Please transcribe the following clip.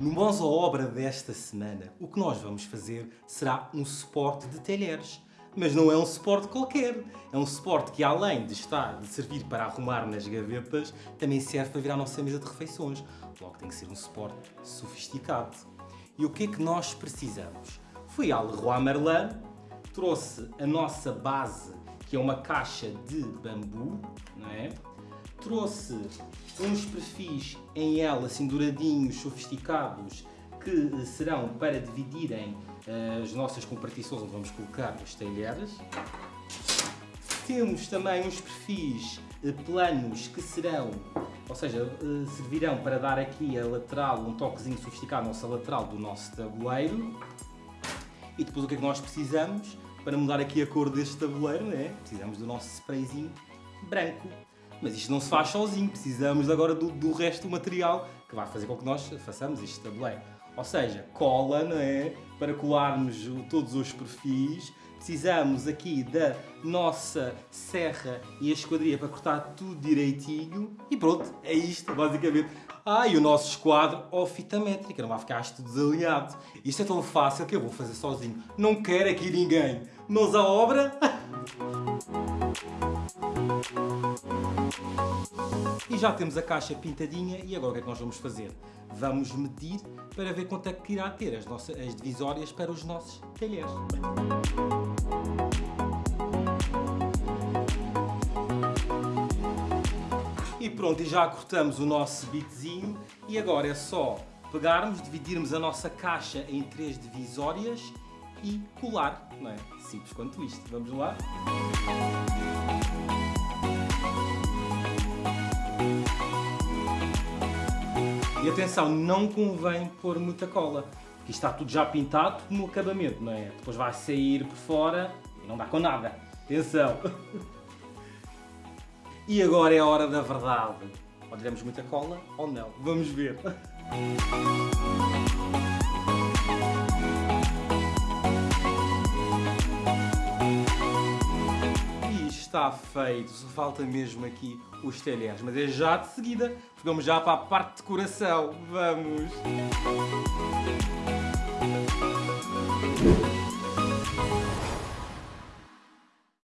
No Mãos à Obra desta semana, o que nós vamos fazer será um suporte de talheres. Mas não é um suporte qualquer. É um suporte que, além de estar, de servir para arrumar nas gavetas, também serve para virar a nossa mesa de refeições. Logo tem que ser um suporte sofisticado. E o que é que nós precisamos? Fui ao Leroy Merlin, trouxe a nossa base, que é uma caixa de bambu, não é? Trouxe uns perfis em L, assim douradinhos, sofisticados, que serão para dividirem uh, as nossas compartições onde vamos colocar os talheres. Temos também uns perfis uh, planos que serão, ou seja, servirão para dar aqui a lateral, um toquezinho sofisticado na nossa lateral do nosso tabuleiro. E depois o que é que nós precisamos para mudar aqui a cor deste tabuleiro, né? Precisamos do nosso sprayzinho branco. Mas isto não se faz sozinho, precisamos agora do, do resto do material que vai fazer com que nós façamos este tabuleiro. Ou seja, cola, não é? Para colarmos todos os perfis. Precisamos aqui da nossa serra e a esquadria para cortar tudo direitinho. E pronto, é isto, basicamente. Ah, e o nosso esquadro ou fita métrica, não vai ficar isto desalinhado. Isto é tão fácil que eu vou fazer sozinho. Não quero aqui ninguém. Mãos à obra. E já temos a caixa pintadinha e agora o que é que nós vamos fazer? Vamos medir para ver quanto é que irá ter as, nossas, as divisórias para os nossos talheres. E pronto, e já cortamos o nosso bitzinho e agora é só pegarmos, dividirmos a nossa caixa em três divisórias e colar, não é? Simples quanto isto. Vamos lá? E atenção, não convém pôr muita cola, porque está tudo já pintado no acabamento, não é? Depois vai sair por fora e não dá com nada. Atenção! E agora é a hora da verdade. Ou muita cola ou não. Vamos ver. está feito, só falta mesmo aqui os telhados mas é já de seguida, vamos já para a parte de decoração, vamos!